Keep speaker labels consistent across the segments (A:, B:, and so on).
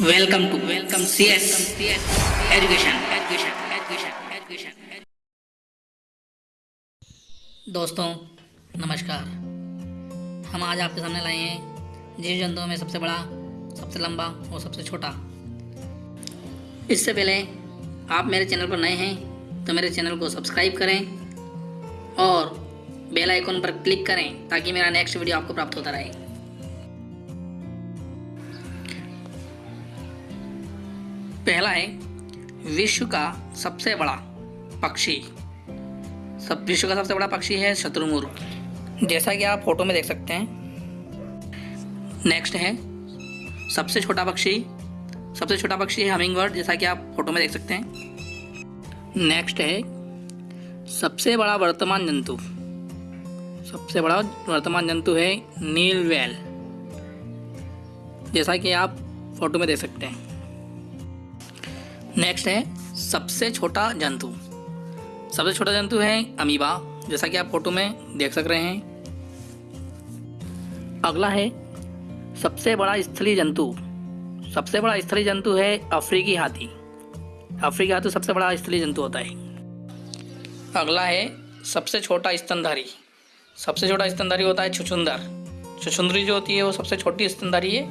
A: Welcome to welcome C S education दोस्तों, नमस्कार। हम आज आपके सामने लाए हैं जीव जंतुओं में सबसे बड़ा, सबसे लंबा और सबसे छोटा। इससे पहले आप मेरे चैनल पर नए हैं तो मेरे चैनल को सब्सक्राइब करें और बेल आइकन पर क्लिक करें ताकि मेरा नेक्स्ट वीडियो आपको प्राप्त होता रहे। पहला है विश्व का सबसे बड़ा पक्षी। सब विश्व का सबसे बड़ा पक्षी है शत्रुमुर्ग जैसा कि आप फ़ोटो में देख सकते हैं। नेक्स्ट है सबसे छोटा पक्षी। सबसे छोटा पक्षी है हमिंग बर्ड जैसा कि आप फ़ोटो में देख सकते हैं। नेक्स्ट है सबसे बड़ा वर्तमान जंतु। सबसे बड़ा वर्तमान जंतु है नील वेल जैसा कि आप फ़ोटो में देख सकते हैं। नेक्स्ट है, सबसे छोटा जंतु। सबसे छोटा जंतु है अमीबा। जैसा कि आप फ़ोटो में देख सक रहे हैं। अगला है, सबसे बड़ा स्थलीय जंतु। सबसे बड़ा स्थलीय जंतु है अफ्रीकी हाथी। अफ्रीकी हाथी सबसे बड़ा स्थलीय जंतु होता है। अगला है, सबसे छोटा स्तनधारी। सबसे छोटा स्तनधारी होता है छुछुंदर। छुछुंदरी जो होती है, वो सबसे छोटी स्तनधारी है।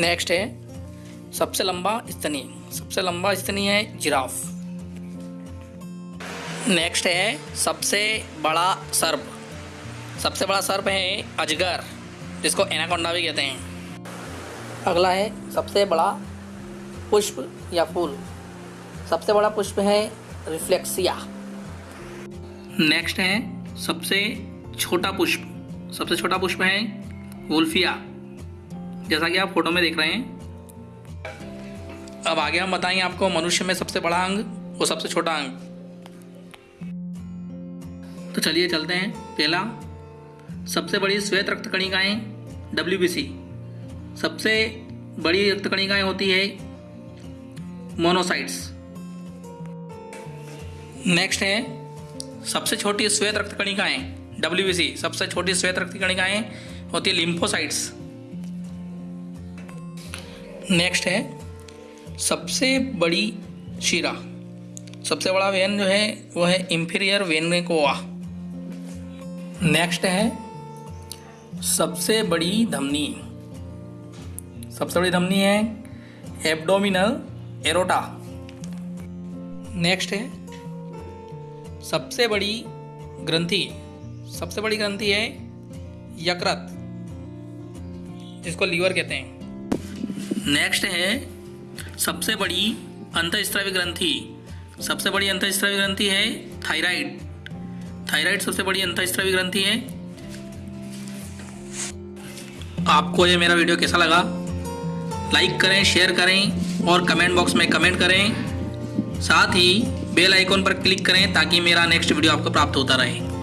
A: नेक्स्ट है सबसे लंबा स्तनी सबसे लंबा स्तनी है जिराफ। नेक्स्ट है सबसे बड़ा सर्प। सबसे बड़ा सर्प है अजगर, जिसको एनाकोंडा भी कहते हैं। अगला है सबसे बड़ा पुष्प या फूल। सबसे बड़ा पुष्प है रिफ्लेक्सिया। नेक्स्ट है सबसे छोटा पुष्प। सबसे छोटा पुष्प है वुल्फिया। जैसा कि आप फ़ोटो में देख रहे हैं अब आगे हम बताएँगे आपको मनुष्य में सबसे बड़ा अंग और सबसे छोटा अंग। तो चलिए चलते हैं। पहला, सबसे बड़ी श्वेत रक्त कणिकाएँ डब्ल्यूबीसी सबसे बड़ी रक्त कणिकाएँ होती है मोनोसाइट्स। नेक्स्ट है, सबसे छोटी श्वेत रक्त कणिकाएँ डब्ल्यूबीसी सबसे छोटी श्वेत रक्त कणिकाएँ होती है लिम्फोसाइट्स। नेक्स्ट है सबसे बड़ी शिरा, सबसे बड़ा वेन जो है, वो है इंफीरियर वेनकोवा नेक्स्ट है, सबसे बड़ी धमनी। सबसे बड़ी धमनी है एब्डोमिनल एरोटा नेक्स्ट है, सबसे बड़ी ग्रंथि, सबसे बड़ी ग्रंथि है यकृत, जिसको लीवर कहते हैं। नेक्स्ट है सबसे बड़ी अंतस्त्रावी ग्रंथि, सबसे बड़ी अंतस्त्रावी ग्रंथि है थायराइड। थायराइड सबसे बड़ी अंतस्त्रावी ग्रंथि है। आपको ये मेरा वीडियो कैसा लगा? लाइक करें, शेयर करें और कमेंट बॉक्स में कमेंट करें। साथ ही बेल आइकॉन पर क्लिक करें ताकि मेरा नेक्स्ट वीडियो आपको प्राप्त होता रहे।